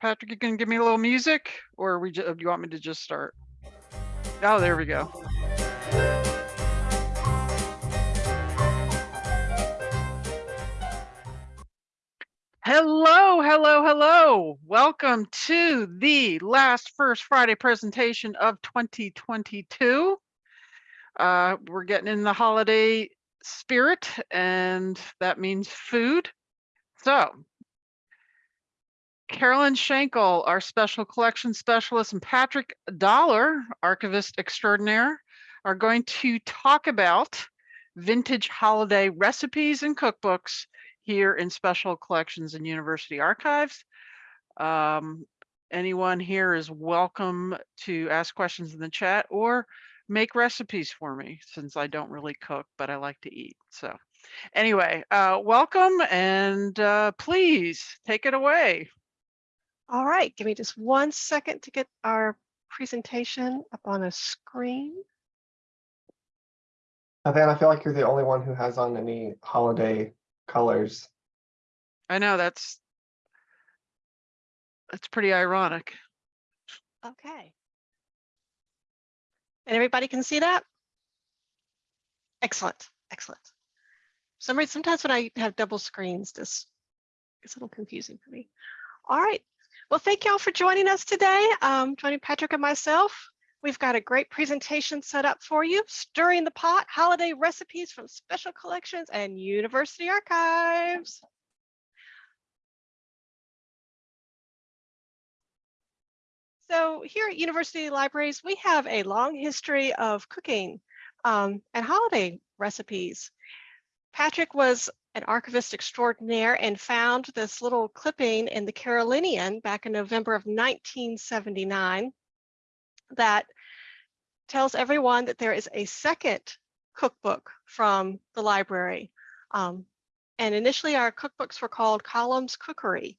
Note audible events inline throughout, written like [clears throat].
Patrick, you can give me a little music or we, ju- do you want me to just start? Oh, there we go. Hello, hello, hello. Welcome to the last First Friday presentation of 2022. Uh, we're getting in the holiday spirit and that means food. So Carolyn Shankle, our special collection specialist, and Patrick Dollar, archivist extraordinaire, are going to talk about vintage holiday recipes and cookbooks here in special collections and university archives. Um, anyone here is welcome to ask questions in the chat or make recipes for me since I don't really cook, but I like to eat. So anyway, uh, welcome and uh, please take it away. All right, give me just one second to get our presentation up on a screen. Van, I feel like you're the only one who has on any holiday colors. I know that's that's pretty ironic. Okay. And everybody can see that? Excellent, excellent. Some reason, sometimes when I have double screens, this is a little confusing for me. All right. Well, thank you all for joining us today. Um, joining Patrick and myself. We've got a great presentation set up for you. Stirring the pot, holiday recipes from special collections and university archives. So here at University Libraries, we have a long history of cooking um, and holiday recipes. Patrick was an archivist extraordinaire and found this little clipping in the Carolinian back in November of 1979 that tells everyone that there is a second cookbook from the library. Um, and initially our cookbooks were called Columns Cookery.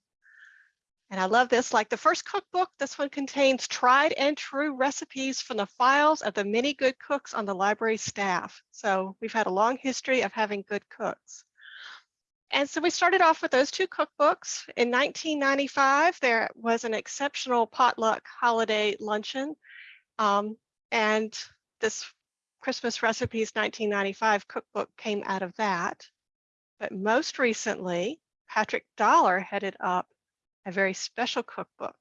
And I love this, like the first cookbook, this one contains tried and true recipes from the files of the many good cooks on the library staff. So we've had a long history of having good cooks. And so we started off with those two cookbooks. In 1995, there was an exceptional potluck holiday luncheon. Um, and this Christmas Recipes 1995 cookbook came out of that. But most recently, Patrick Dollar headed up a very special cookbook,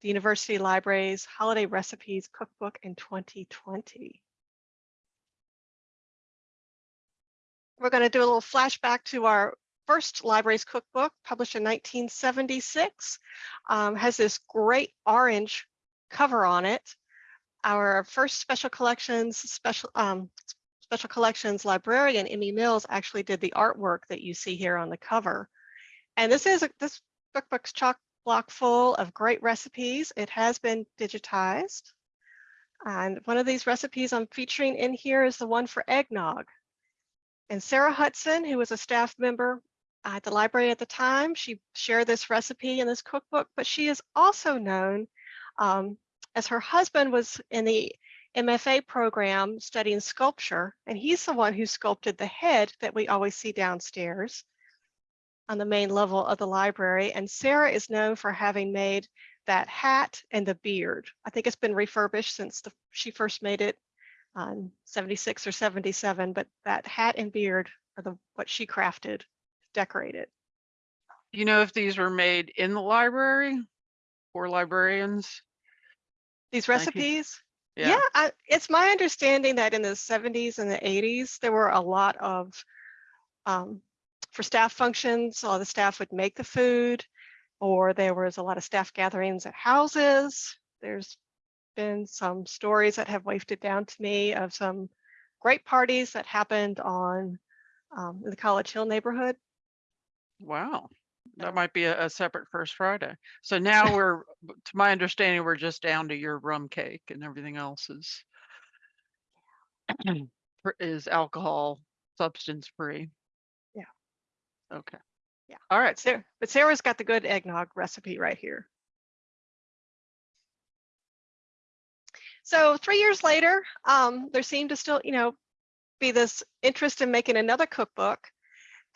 the University Library's Holiday Recipes Cookbook in 2020. We're going to do a little flashback to our first library's cookbook, published in 1976, um, has this great orange cover on it. Our first special collections, special um, special collections librarian, Emmy Mills, actually did the artwork that you see here on the cover. And this is a, this cookbook's chock block full of great recipes. It has been digitized. And one of these recipes I'm featuring in here is the one for eggnog. And Sarah Hudson, who was a staff member at the library at the time, she shared this recipe in this cookbook, but she is also known um, as her husband was in the MFA program studying sculpture, and he's the one who sculpted the head that we always see downstairs on the main level of the library. And Sarah is known for having made that hat and the beard. I think it's been refurbished since the, she first made it on 76 or 77, but that hat and beard are the what she crafted, decorated. You know if these were made in the library for librarians? These recipes, Yeah. yeah, I, it's my understanding that in the 70s and the 80s, there were a lot of um, for staff functions, all the staff would make the food, or there was a lot of staff gatherings at houses. There's been some stories that have wafted down to me of some great parties that happened on um, in the College Hill neighborhood. Wow. That might be a, a separate First Friday. So now [laughs] we're, to my understanding, we're just down to your rum cake and everything else is [clears throat] is alcohol substance free. Yeah. Okay. Yeah. All right. Sarah, but Sarah's got the good eggnog recipe right here. So three years later, um, there seemed to still, you know, be this interest in making another cookbook.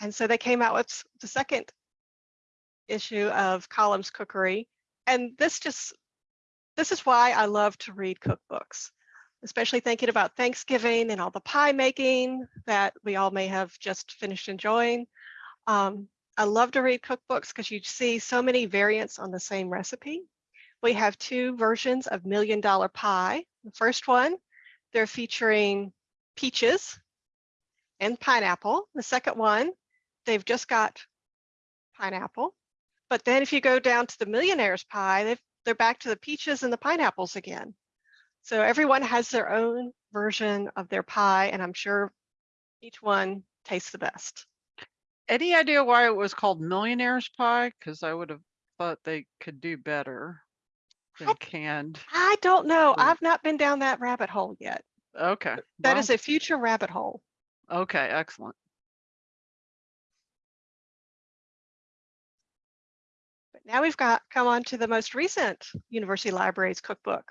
And so they came out with the second issue of Columns Cookery. And this just, this is why I love to read cookbooks, especially thinking about Thanksgiving and all the pie making that we all may have just finished enjoying. Um, I love to read cookbooks because you see so many variants on the same recipe. We have two versions of Million Dollar Pie. The first one, they're featuring peaches and pineapple. The second one, they've just got pineapple. But then if you go down to the millionaire's pie, they've, they're back to the peaches and the pineapples again. So everyone has their own version of their pie, and I'm sure each one tastes the best. Any idea why it was called Millionaire's Pie? Because I would have thought they could do better than I- canned. I don't know. I've not been down that rabbit hole yet. Okay. That is well, a future rabbit hole. Okay, excellent. Now we've got come on to the most recent University Libraries cookbook.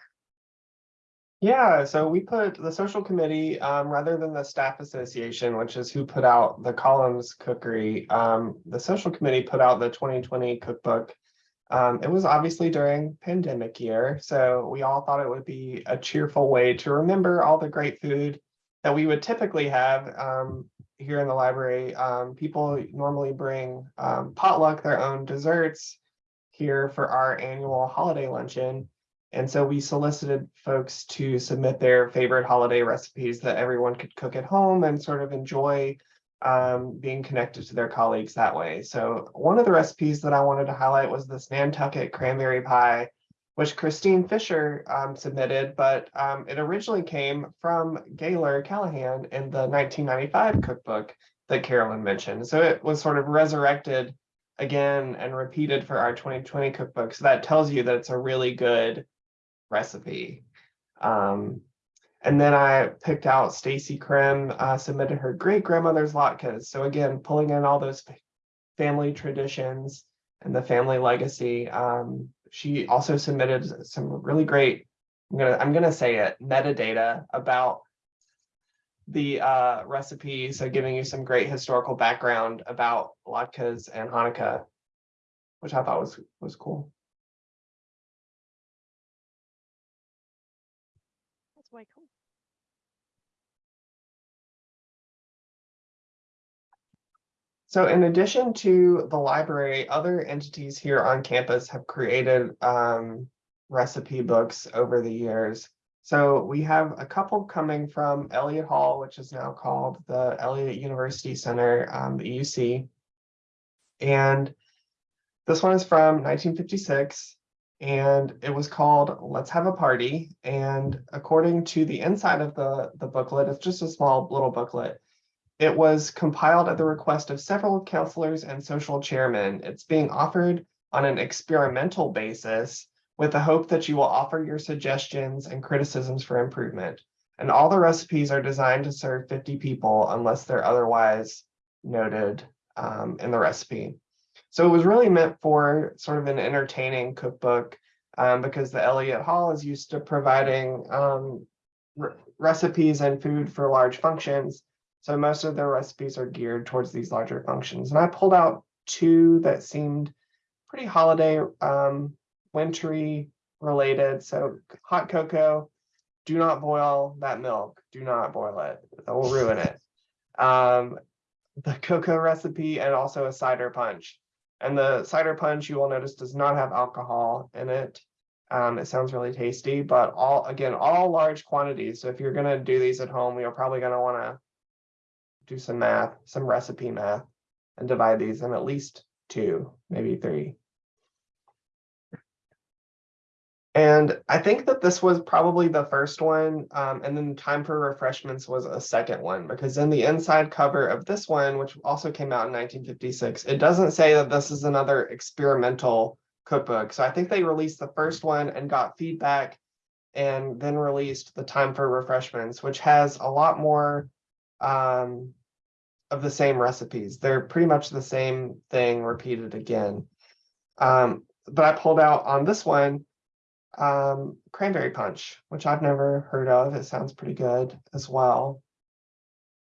Yeah, so we put the social committee, um, rather than the staff association, which is who put out the columns cookery, um, the social committee put out the twenty twenty cookbook. Um, it was obviously during pandemic year, so we all thought it would be a cheerful way to remember all the great food that we would typically have, um, here in the library. Um, people normally bring, um, potluck, their own desserts here for our annual holiday luncheon. And so we solicited folks to submit their favorite holiday recipes that everyone could cook at home and sort of enjoy um, being connected to their colleagues that way. So one of the recipes that I wanted to highlight was this Nantucket cranberry pie, which Christine Fisher um, submitted, but um, it originally came from Gaylor Callahan in the 1995 cookbook that Carolyn mentioned. So it was sort of resurrected again and repeated for our 2020 cookbook. So that tells you that it's a really good recipe. Um, and then I picked out Stacy Krim, uh, submitted her great grandmother's latkes. So again, pulling in all those family traditions and the family legacy. Um, she also submitted some really great, I'm gonna, I'm gonna say it, metadata about the uh, recipe. So giving you some great historical background about latkes and Hanukkah, which I thought was, was cool. That's way cool. So in addition to the library, other entities here on campus have created um, recipe books over the years. So we have a couple coming from Elliott Hall, which is now called the Elliott University Center, um, the EUC. And this one is from 1956 and it was called Let's Have a Party. And according to the inside of the, the booklet, it's just a small little booklet. It was compiled at the request of several counselors and social chairmen. It's being offered on an experimental basis with the hope that you will offer your suggestions and criticisms for improvement. And all the recipes are designed to serve 50 people unless they're otherwise noted um, in the recipe. So it was really meant for sort of an entertaining cookbook um, because the Elliott Hall is used to providing um, re recipes and food for large functions. So most of their recipes are geared towards these larger functions. And I pulled out two that seemed pretty holiday, um, wintry related. So hot cocoa, do not boil that milk. Do not boil it. That will ruin it. Um, the cocoa recipe and also a cider punch. And the cider punch you will notice does not have alcohol in it. Um, it sounds really tasty, but all again, all large quantities. So if you're gonna do these at home, you're probably gonna wanna do some math, some recipe math, and divide these in at least two, maybe three. And I think that this was probably the first one, um, and then Time for Refreshments was a second one, because in the inside cover of this one, which also came out in 1956, it doesn't say that this is another experimental cookbook. So I think they released the first one and got feedback and then released the Time for Refreshments, which has a lot more um, of the same recipes. They're pretty much the same thing repeated again. Um, but I pulled out on this one um, cranberry punch, which I've never heard of. It sounds pretty good as well.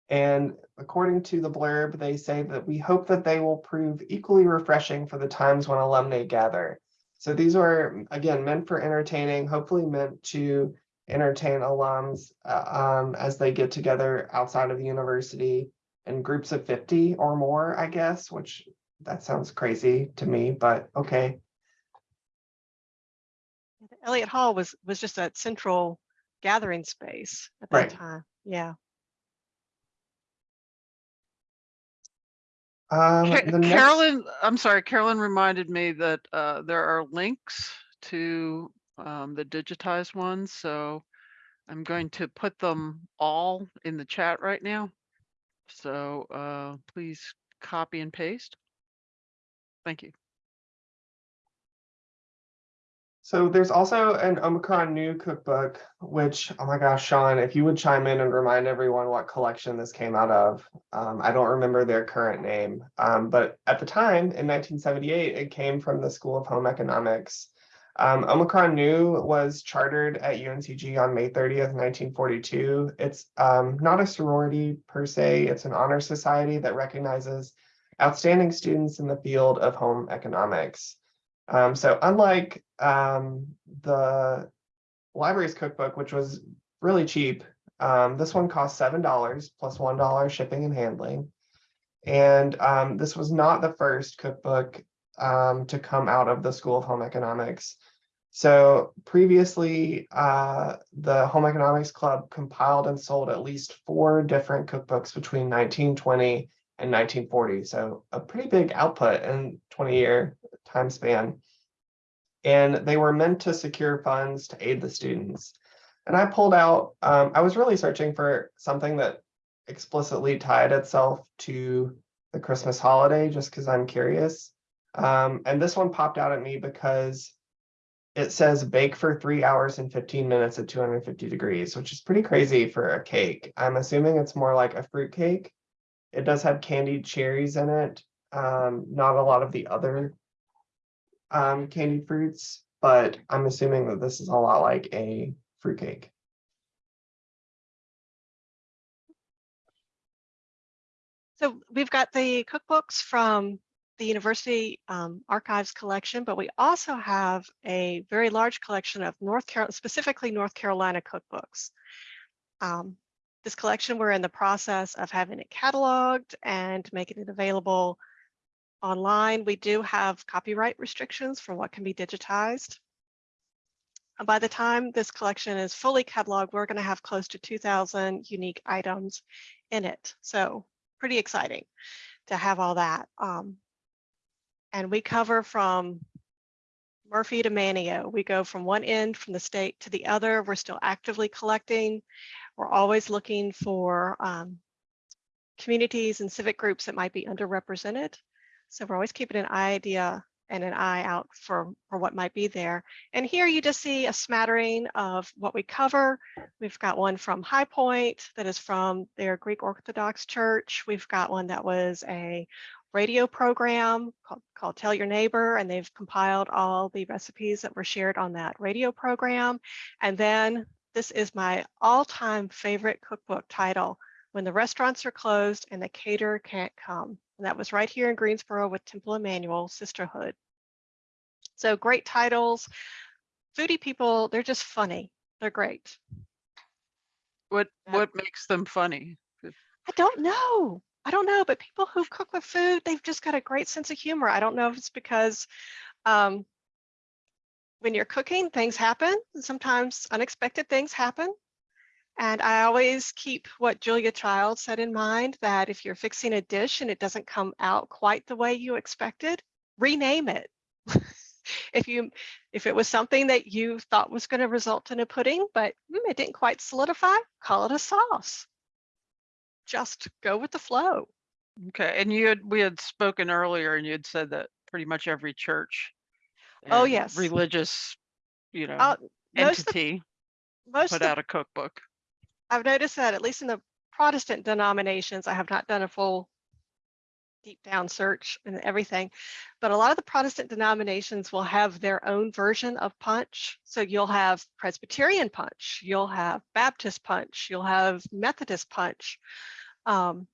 And according to the blurb, they say that we hope that they will prove equally refreshing for the times when alumni gather. So these are, again, meant for entertaining, hopefully meant to entertain alums uh, um, as they get together outside of the university in groups of 50 or more, I guess, which that sounds crazy to me, but okay. Elliott Hall was was just a central gathering space at that Right. time. Yeah. Um, Ca- the next- Carolyn, I'm sorry, Carolyn reminded me that uh, there are links to um, the digitized ones, so I'm going to put them all in the chat right now. So uh, please copy and paste. Thank you. So there's also an Omicron Nu cookbook, which, oh my gosh, Sean, if you would chime in and remind everyone what collection this came out of. Um, I don't remember their current name, um, but at the time in 1978, it came from the School of Home Economics. Um, Omicron Nu was chartered at UNCG on May 30th, 1942. It's um, not a sorority per se, it's an honor society that recognizes outstanding students in the field of home economics. Um, so unlike um, the library's cookbook, which was really cheap, um, this one cost seven dollars plus plus plus plus plus plus one dollar shipping and handling. And um, this was not the first cookbook um, to come out of the School of Home Economics. So previously, uh, the Home Economics Club compiled and sold at least four different cookbooks between 1920 and 1940. So a pretty big output in 20 year time span. And they were meant to secure funds to aid the students. And I pulled out, um, I was really searching for something that explicitly tied itself to the Christmas holiday, just because I'm curious. Um, and this one popped out at me because it says bake for three hours and 15 minutes at 250 degrees, which is pretty crazy for a cake. I'm assuming it's more like a fruit cake. It does have candied cherries in it. Um, not a lot of the other um, candied fruits, but I'm assuming that this is a lot like a fruitcake. So we've got the cookbooks from the university um, archives collection, but we also have a very large collection of North Carolina, specifically North Carolina cookbooks. Um, this collection, we're in the process of having it cataloged and making it available online. We do have copyright restrictions for what can be digitized. And By the time this collection is fully cataloged, we're going to have close to 2,000 unique items in it. So pretty exciting to have all that. Um, and we cover from Murphy to Manteo. We go from one end from the state to the other. We're still actively collecting. We're always looking for um, communities and civic groups that might be underrepresented. So we're always keeping an idea and an eye out for, for what might be there. And here you just see a smattering of what we cover. We've got one from High Point that is from their Greek Orthodox Church. We've got one that was a radio program called, called Tell Your Neighbor, and they've compiled all the recipes that were shared on that radio program. And then this is my all-time favorite cookbook title, When the Restaurants Are Closed and the Caterer Can't Come. And that was right here in Greensboro with Temple Emanuel Sisterhood. So great titles. Foodie people, they're just funny. They're great. What what makes them funny? I don't know. I don't know, but people who cook with food, they've just got a great sense of humor. I don't know if it's because um, when you're cooking, things happen. Sometimes unexpected things happen. And I always keep what Julia Child said in mind that if you're fixing a dish and it doesn't come out quite the way you expected, rename it. [laughs] if you if it was something that you thought was going to result in a pudding, but mm, it didn't quite solidify, call it a sauce. Just go with the flow. Okay, and you had we had spoken earlier, and you had said that pretty much every church. Oh, yes. Religious, you know, Uh, entity most put of out a cookbook. I've noticed that at least in the Protestant denominations, I have not done a full deep down search and everything, but a lot of the Protestant denominations will have their own version of punch. So you'll have Presbyterian punch, you'll have Baptist punch, you'll have Methodist punch. Um,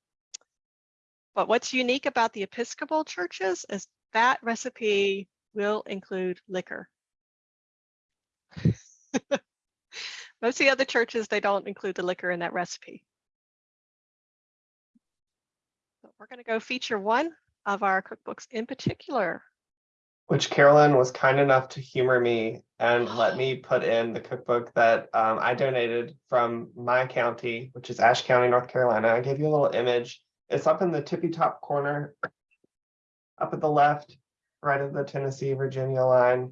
But what's unique about the Episcopal churches is that recipe will include liquor. [laughs] Most of the other churches, they don't include the liquor in that recipe. So we're going to go feature one of our cookbooks in particular. which Carolyn was kind enough to humor me and [gasps] let me put in the cookbook that um, I donated from my county, which is Ashe County, North Carolina. I gave you a little image. It's up in the tippy top corner, up at the left, right of the Tennessee Virginia line.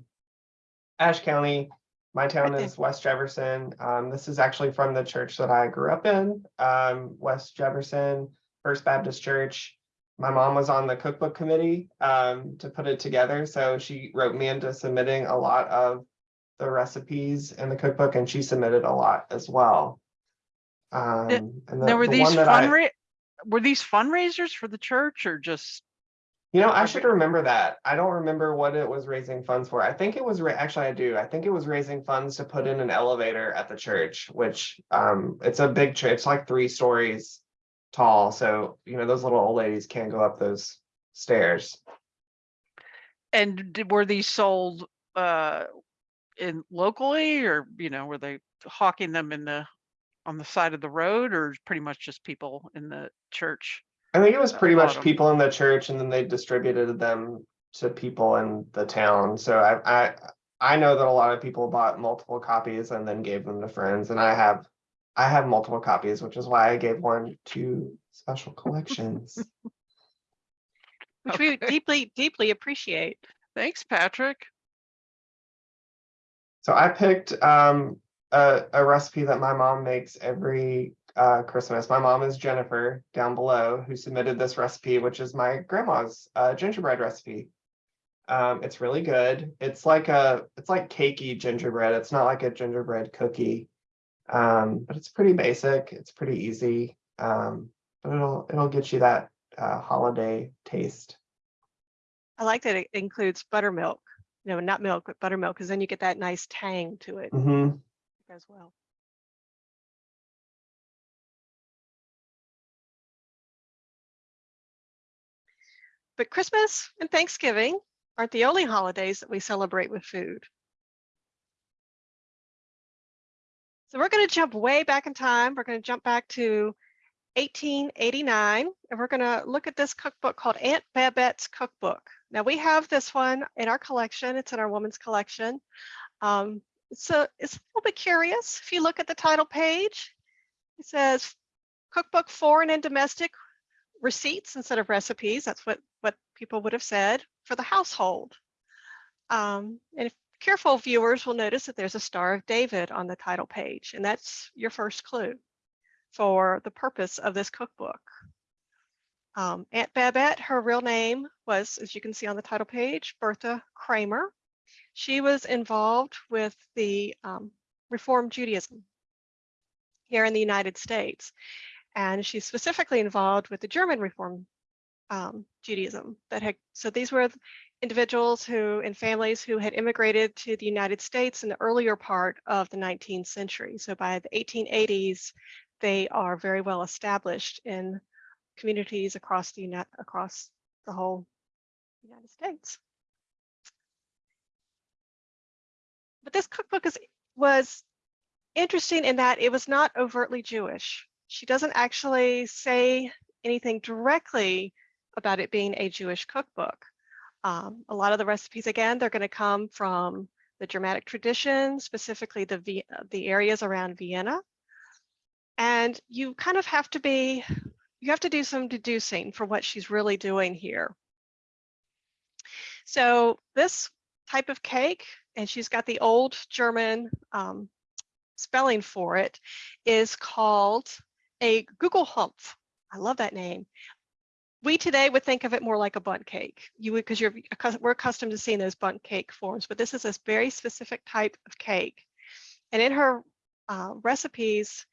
Ashe County, my town is West Jefferson. Um, this is actually from the church that I grew up in, um, West Jefferson First Baptist Church my mom was on the cookbook committee um, to put it together, so she wrote me into submitting a lot of the recipes in the cookbook, and she submitted a lot as well. Um, and the, Now, were the these were these fundraisers for the church or just, you know, I should remember that. I don't remember what it was raising funds for. I think it was actually I do. I think it was raising funds to put in an elevator at the church, which um, it's a big church. It's like three stories tall, so you know those little old ladies can't go up those stairs. and did- were these sold uh in locally or, you know, were they hawking them in the, on the side of the road or pretty much just people in the church? I think it was pretty much bottom. people in the church and then they distributed them to people in the town. So I, I, I know that a lot of people bought multiple copies and then gave them to friends and I have, I have multiple copies, which is why I gave one to special collections. [laughs] which we deeply, deeply appreciate. Thanks, Patrick. So I picked um a, a recipe that my mom makes every uh Christmas. My mom is Jennifer down below who submitted this recipe, which is my grandma's uh gingerbread recipe. Um, it's really good. It's like a it's like cakey gingerbread. It's not like a gingerbread cookie. Um, but it's pretty basic. It's pretty easy. Um, but it'll it'll get you that uh holiday taste. I like that it includes buttermilk. No, not milk, but buttermilk, because then you get that nice tang to it hmm as well. But Christmas and Thanksgiving aren't the only holidays that we celebrate with food. So we're going to jump way back in time. We're going to jump back to 1889, and we're going to look at this cookbook called Aunt Babette's Cookbook. Now we have this one in our collection. It's in our woman's collection. Um, so it's a little bit curious. If you look at the title page, it says cookbook foreign and domestic receipts instead of recipes. That's what people would have said for the household. Um, and if careful viewers will notice that there's a Star of David on the title page, and that's your first clue for the purpose of this cookbook. Um, Aunt Babette, her real name was, as you can see on the title page, Bertha Kramer. She was involved with the um, Reformed Judaism here in the United States. And she's specifically involved with the German Reform um, Judaism that had, so these were individuals who and families who had immigrated to the United States in the earlier part of the 19th century. So by the 1880s, they are very well established in communities across the across the whole United States. But this cookbook is was interesting in that it was not overtly Jewish. She doesn't actually say anything directly about it being a Jewish cookbook. Um, a lot of the recipes, again, they're going to come from the Germanic tradition, specifically the the areas around Vienna. And you kind of have to be, you have to do some deducing for what she's really doing here. So this type of cake, and she's got the old German um, spelling for it, is called a Gugelhumpf. I love that name. We today would think of it more like a bundt cake. You would, because you're we're accustomed to seeing those bundt cake forms, but this is a very specific type of cake. And in her uh, recipes,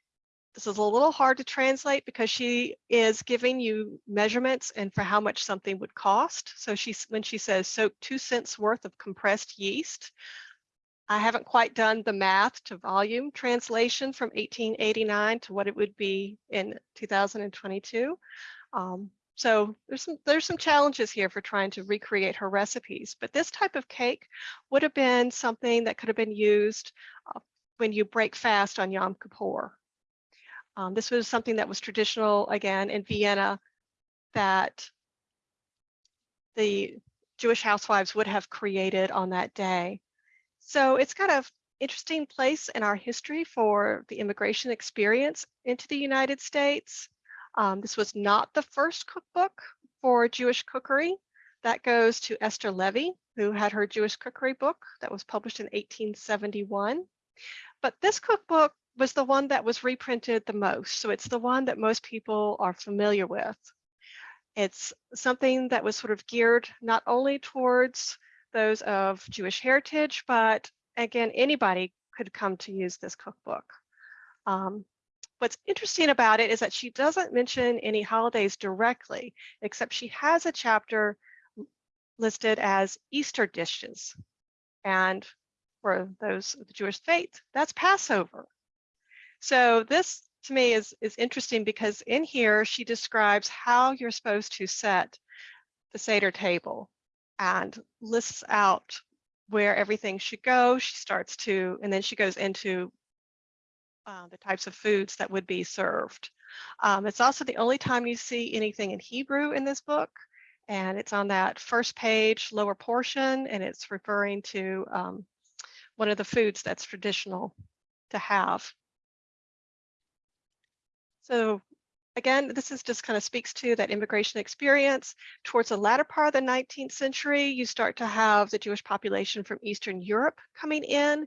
this is a little hard to translate because she is giving you measurements and for how much something would cost. So she's when she says soak two cents worth of compressed yeast. I haven't quite done the math to volume translation from 1889 to what it would be in 2022. Um, so there's some there's some challenges here for trying to recreate her recipes. But this type of cake would have been something that could have been used uh, when you break fast on Yom Kippur. Um, this was something that was traditional again in Vienna that the Jewish housewives would have created on that day. So it's kind of interesting place in our history for the immigration experience into the United States. Um, this was not the first cookbook for Jewish cookery. That goes to Esther Levy, who had her Jewish cookery book that was published in 1871. But this cookbook was the one that was reprinted the most. So it's the one that most people are familiar with. It's something that was sort of geared not only towards those of Jewish heritage, but again, anybody could come to use this cookbook. Um, what's interesting about it is that she doesn't mention any holidays directly, except she has a chapter listed as Easter dishes. And for those of the Jewish faith, that's Passover. So this to me is, is interesting because in here she describes how you're supposed to set the Seder table and lists out where everything should go. She starts to, and then she goes into uh, the types of foods that would be served. Um, it's also the only time you see anything in Hebrew in this book. And it's on that first page, lower portion, and it's referring to um, one of the foods that's traditional to have. So again, this is just kind of speaks to that immigration experience. Towards the latter part of the 19th century, you start to have the Jewish population from Eastern Europe coming in.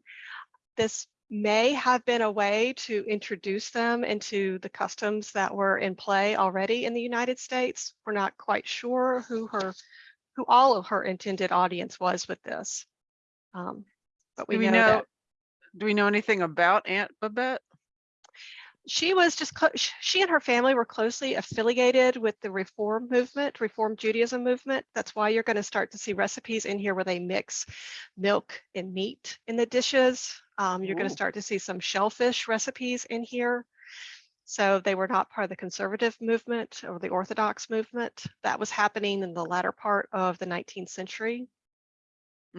This may have been a way to introduce them into the customs that were in play already in the United States. We're not quite sure who her, who all of her intended audience was with this. Um, but we, Do we know, know, that do we know anything about Aunt Babette? She was just she and her family were closely affiliated with the reform movement reform judaism movement. That's why you're going to start to see recipes in here where they mix milk and meat in the dishes. Um, you're going to start to see some shellfish recipes in here. So they were not part of the conservative movement or the orthodox movement. That was happening in the latter part of the 19th century.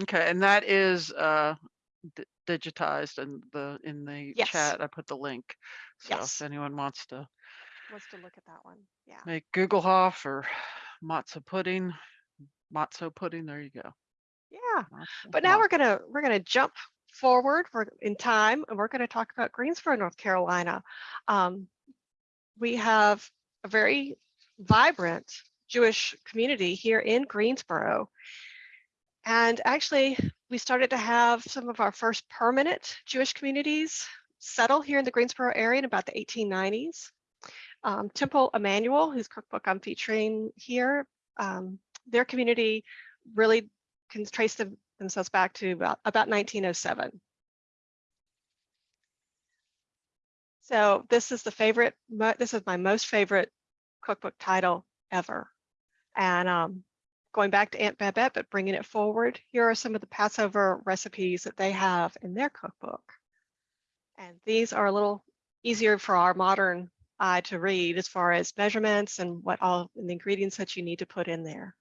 Okay, and that is uh digitized in the in the Yes. chat. I put the link. So Yes. if anyone wants to let's to look at that one yeah make Google Googlehoff or matzo pudding, matzo pudding, there you go. yeah matzo- But now we're gonna we're gonna jump forward. We're in time, and we're gonna talk about Greensboro, North Carolina. Um, we have a very vibrant Jewish community here in Greensboro, and actually, we started to have some of our first permanent Jewish communities settle here in the Greensboro area in about the 1890s. Um, Temple Emanuel, whose cookbook I'm featuring here, um, their community really can trace them, themselves back to about, about 1907. So this is the favorite, this is my most favorite cookbook title ever. And um, going back to Aunt Babette, but bringing it forward, here are some of the Passover recipes that they have in their cookbook. And these are a little easier for our modern eye to read as far as measurements and what all the ingredients that you need to put in there.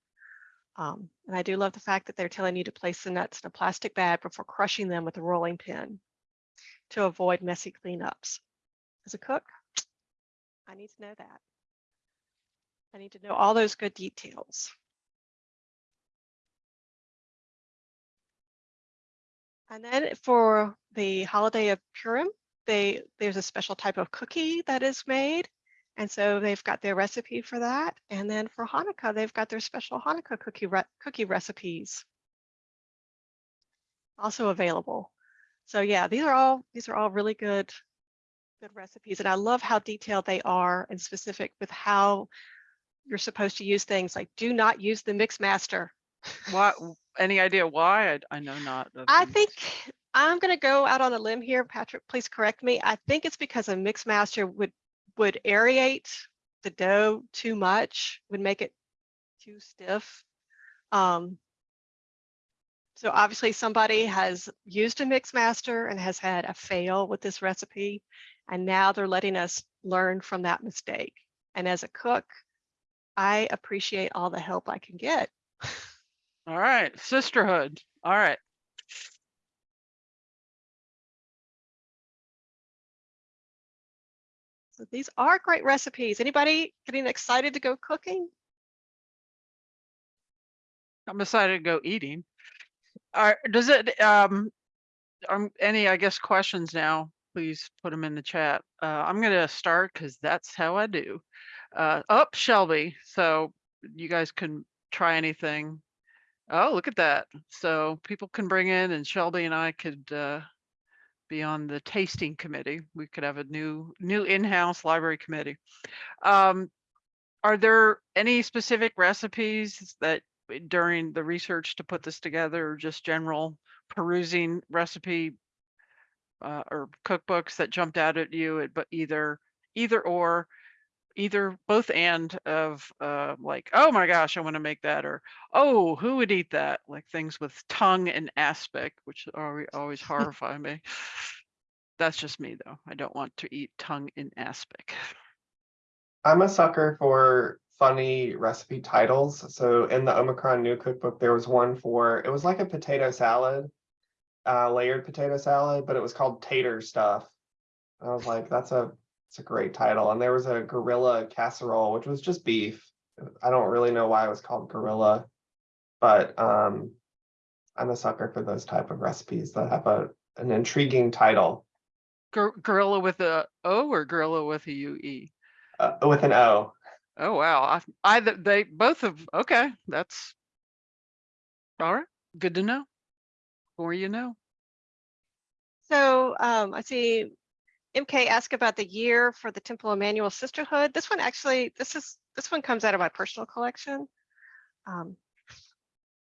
Um, and I do love the fact that they're telling you to place the nuts in a plastic bag before crushing them with a rolling pin to avoid messy cleanups. As a cook, I need to know that. I need to know all those good details. And then for the holiday of Purim, they there's a special type of cookie that is made. And so they've got their recipe for that. And then for Hanukkah, they've got their special Hanukkah cookie re- cookie recipes also available. So yeah, these are all these are all really good good recipes. And I love how detailed they are and specific with how you're supposed to use things like do not use the mix master. Why? Any idea why? I, I know not. I think I'm going to go out on a limb here. Patrick, please correct me. I think it's because a mix master would would aerate the dough too much, would make it too stiff. Um, so obviously somebody has used a mix master and has had a fail with this recipe, and now they're letting us learn from that mistake. And as a cook, I appreciate all the help I can get. [laughs] All right, sisterhood. All right. So these are great recipes. Anybody getting excited to go cooking? I'm excited to go eating. All right, does it, um, um, any, I guess, questions now, please put them in the chat. Uh, I'm gonna start because that's how I do. Uh, up Shelby, so you guys can try anything. Oh, look at that. So people can bring in and Shelby and I could, uh, be on the tasting committee. We could have a new, new in-house library committee. Um, are there any specific recipes that uh, during the research to put this together or just general perusing recipe uh, or cookbooks that jumped out at you at but either either or either both and of uh like oh my gosh i want to make that or oh who would eat that like things with tongue and aspic which are always [laughs] horrify me that's just me though i don't want to eat tongue in aspic I'm a sucker for funny recipe titles. So in the Omicron Nu cookbook, there was one for, it was like a potato salad, uh, layered potato salad, but it was called tater stuff. I was like, that's a, it's a great title. And there was a gorilla casserole, which was just beef. I don't really know why it was called gorilla, but um, I'm a sucker for those type of recipes that have a an intriguing title Gor- gorilla with a o or gorilla with a U E? uh, with an O. Oh wow, I I they both have okay, that's all right. Good to know. More you know. So um, I see MK ask about the year for the Temple Emanuel Sisterhood. This one actually, this is this one comes out of my personal collection. Um,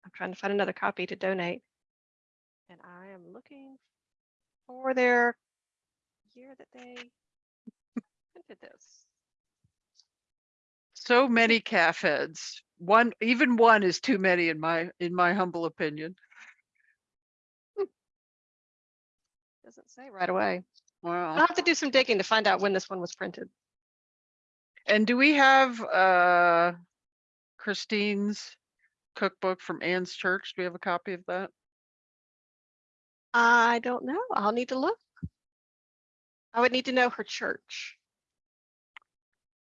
I'm trying to find another copy to donate. And I am looking for their year that they printed this. So many calf heads. One, even one is too many in my in my humble opinion. Doesn't say right away. Wow. I'll have to do some digging to find out when this one was printed. And do we have uh Christine's cookbook from Anne's church? Do we have a copy of that? I don't know. I'll need to look. I would need to know her church.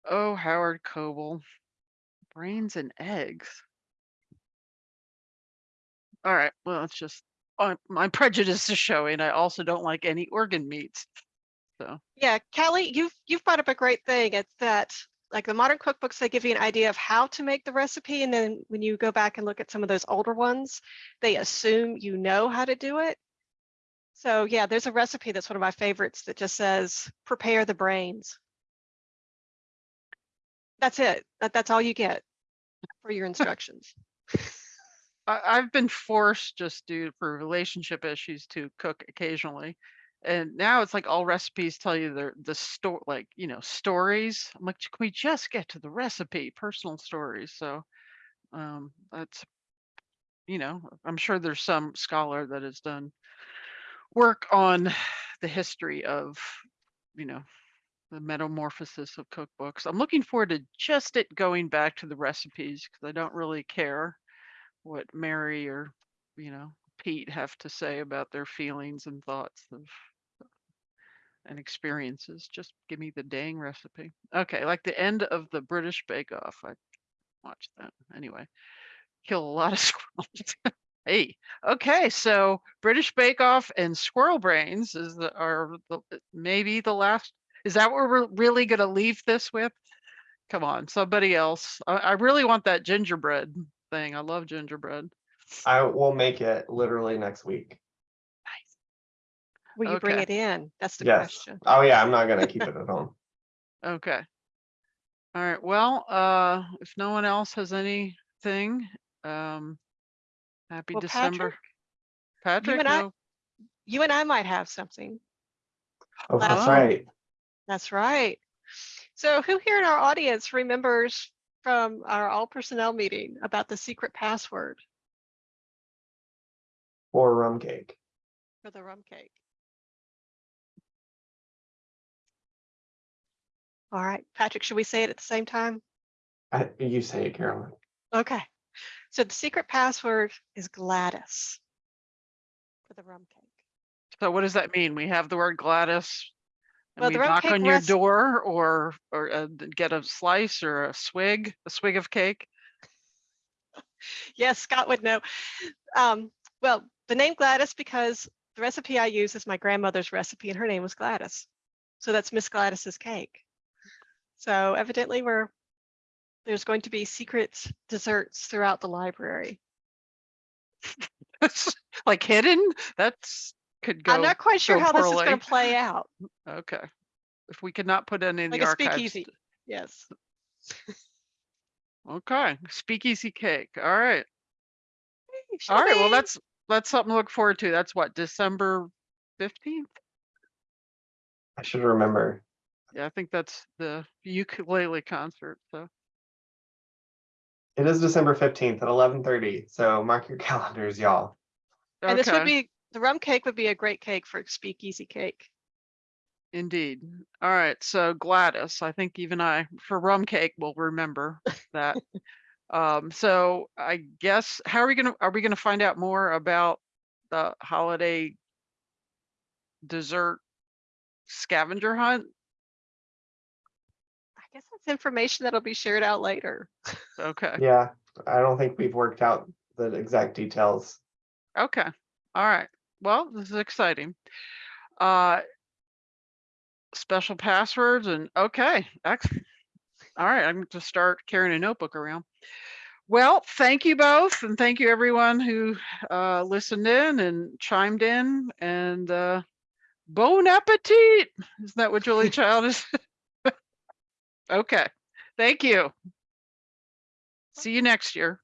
Oh, Howard Coble. Brains and eggs. All right, well, it's just my prejudice is showing. I also don't like any organ meats. So, Yeah, Kelly, you've you've brought up a great thing. It's that like the modern cookbooks, they give you an idea of how to make the recipe. And then when you go back and look at some of those older ones, they assume you know how to do it. So yeah, there's a recipe that's one of my favorites that just says prepare the brains. That's it. That, that's all you get for your instructions. [laughs] I've been forced just due for relationship issues to cook occasionally. And now it's like all recipes tell you the the store like, you know, stories. I'm like, can we just get to the recipe, personal stories? So um that's you know, I'm sure there's some scholar that has done work on the history of, you know, the metamorphosis of cookbooks. I'm looking forward to just it going back to the recipes because I don't really care what Mary or, you know, Pete have to say about their feelings and thoughts of uh, and experiences. Just give me the dang recipe. Okay, like the end of the British Bake Off. I watched that anyway. Kill a lot of [laughs] squirrels. hey, okay, so British Bake Off and Squirrel Brains is the are the, maybe the last. Is that what we're really gonna leave this with? Come on, somebody else. I, I really want that gingerbread thing. I love gingerbread. I will make it literally next week. Will you bring Okay. it in? That's the Yes. question. Oh yeah, I'm not gonna keep it at [laughs] home. Okay. All right, well, uh, if no one else has anything, um, happy Well, December. Patrick, Patrick, and I- no, You and I might have something. Oh, that's Oh. right. That's right. So who here in our audience remembers from our all personnel meeting about the secret password Or rum cake. for the rum cake? All right, Patrick, should we say it at the same time? I, you say it, Carolyn. Okay. So the secret password is Gladys for the rum cake. So what does that mean? We have the word Gladys? And Well, we knock on your door or, or uh, get a slice or a swig, a swig of cake? Yes, Scott would know. Um, well, the name Gladys because the recipe I use is my grandmother's recipe and her name was Gladys. So that's Miss Gladys's cake. So evidently we're there's going to be secret desserts throughout the library. [laughs] Like hidden? That's, could go, I'm not quite sure go how this is going to play out. [laughs] okay. If we could not put any in Like the a archives. speakeasy. Yes. [laughs] Okay, speakeasy cake. All right. Shall All right, well, that's, that's something to look forward to. That's what, December fifteenth? I should remember. Yeah, I think that's the ukulele concert, so. It is December fifteenth at eleven thirty, so mark your [laughs] calendars, y'all. And this would be the rum cake would be a great cake for speakeasy cake. Indeed. All right, so Gladys, I think even I, for rum cake, will remember that. [laughs] Um, so I guess, how are we gonna, are we gonna find out more about the holiday dessert scavenger hunt? I guess that's information that'll be shared out later. Okay. Yeah, I don't think we've worked out the exact details. Okay, all right. Well, this is exciting. Uh, special passwords and, okay, ex- all right, I'm going to start carrying a notebook around. Well, thank you both and thank you everyone who uh, listened in and chimed in and uh, bon appetit. Isn't that what Julia [laughs] Child is? [laughs] Okay, thank you. See you next year.